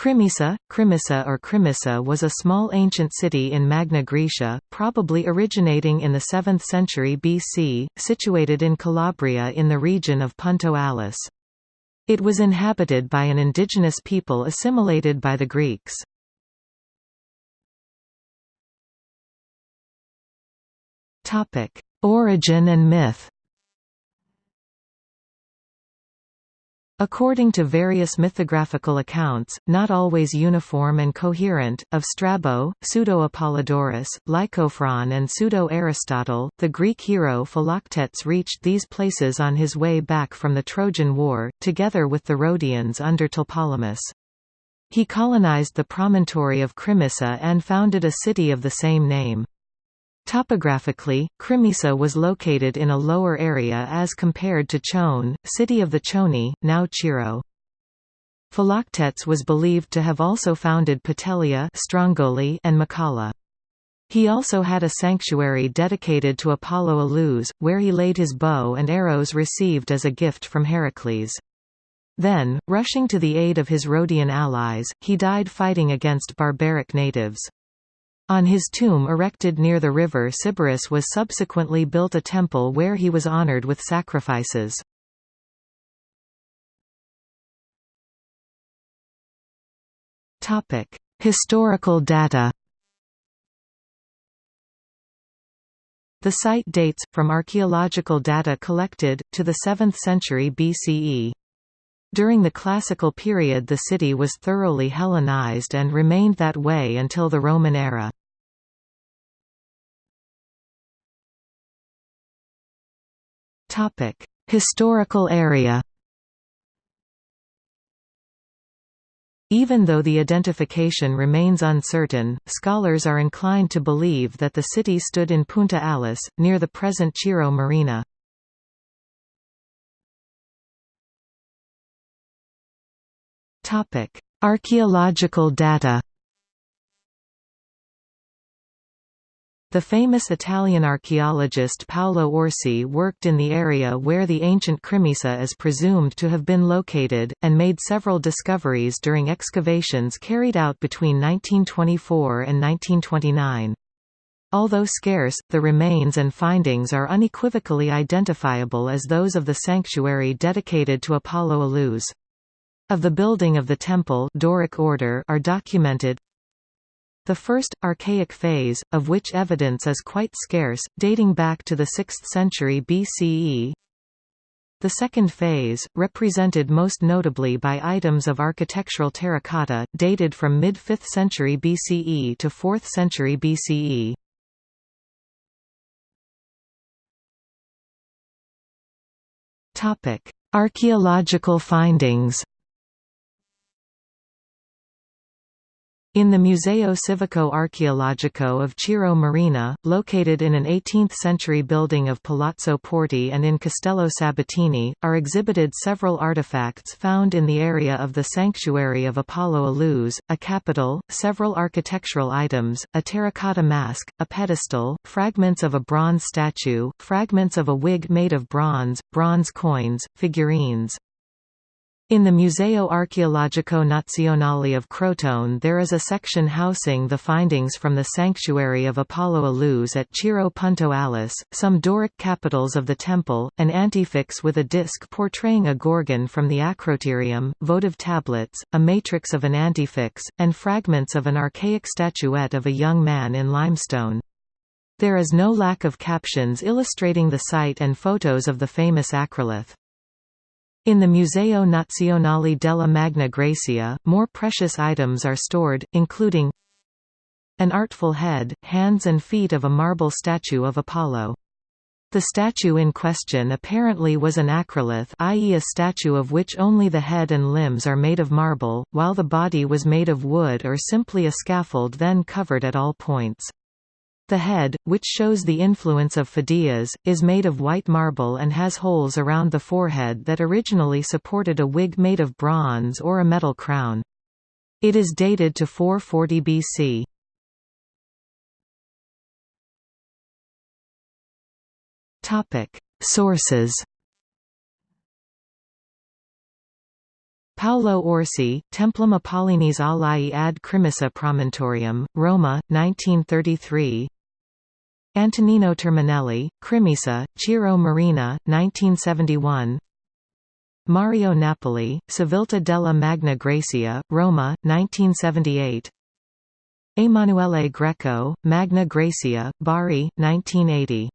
Crimisa, Crimisa or Crimissa was a small ancient city in Magna Graecia, probably originating in the 7th century BC, situated in Calabria in the region of Punta Alice. It was inhabited by an indigenous people assimilated by the Greeks. Origin and myth According to various mythographical accounts, not always uniform and coherent, of Strabo, Pseudo-Apollodorus, Lycophron and Pseudo-Aristotle, the Greek hero Philoctetes reached these places on his way back from the Trojan War, together with the Rhodians under Tlepolemus. He colonized the promontory of Crimissa and founded a city of the same name. Topographically, Crimisa was located in a lower area as compared to Chone, city of the Choni, now Cirò. Philoctetes was believed to have also founded Petelia and Macalla. He also had a sanctuary dedicated to Apollo Alus, where he laid his bow and arrows received as a gift from Heracles. Then, rushing to the aid of his Rhodian allies, he died fighting against barbaric natives. On his tomb erected near the river Sybaris was subsequently built a temple where he was honored with sacrifices. Historical data The site dates, from archaeological data collected, to the 7th century BCE. During the Classical period the city was thoroughly Hellenized and remained that way until the Roman era. Topic: Historical area. Even though the identification remains uncertain, scholars are inclined to believe that the city stood in Punta Alice, near the present Cirò Marina. Archaeological data The famous Italian archaeologist Paolo Orsi worked in the area where the ancient Crimisa is presumed to have been located, and made several discoveries during excavations carried out between 1924 and 1929. Although scarce, the remains and findings are unequivocally identifiable as those of the sanctuary dedicated to Apollo Alus. Of the building of the temple Doric order are documented the first, archaic phase, of which evidence is quite scarce, dating back to the 6th century BCE. The second phase, represented most notably by items of architectural terracotta, dated from mid-5th century BCE to 4th century BCE. Archaeological findings In the Museo Civico Archeologico of Cirò Marina, located in an 18th-century building of Palazzo Porti and in Castello Sabatini, are exhibited several artifacts found in the area of the sanctuary of Apollo Alus, a capital, several architectural items, a terracotta mask, a pedestal, fragments of a bronze statue, fragments of a wig made of bronze, bronze coins, figurines, in the Museo Archeologico Nazionale of Crotone there is a section housing the findings from the sanctuary of Apollo Alus at Cirò Punta Alice, some Doric capitals of the temple, an antefix with a disc portraying a gorgon from the acroterium, votive tablets, a matrix of an antefix, and fragments of an archaic statuette of a young man in limestone. There is no lack of captions illustrating the site and photos of the famous acrolith. In the Museo Nazionale della Magna Graecia, more precious items are stored, including an artful head, hands and feet of a marble statue of Apollo. The statue in question apparently was an acrolith i.e. a statue of which only the head and limbs are made of marble, while the body was made of wood or simply a scaffold then covered at all points. The head, which shows the influence of Phidias, is made of white marble and has holes around the forehead that originally supported a wig made of bronze or a metal crown. It is dated to 440 BC. Sources Paolo Orsi, Templum Apollinis Alae ad Crimissa Promontorium, Roma, 1933 Antonino Terminelli, Crimisa, Ciro Marina, 1971 Mario Napoli, Civiltà della Magna Graecia, Roma, 1978 Emanuele Greco, Magna Graecia, Bari, 1980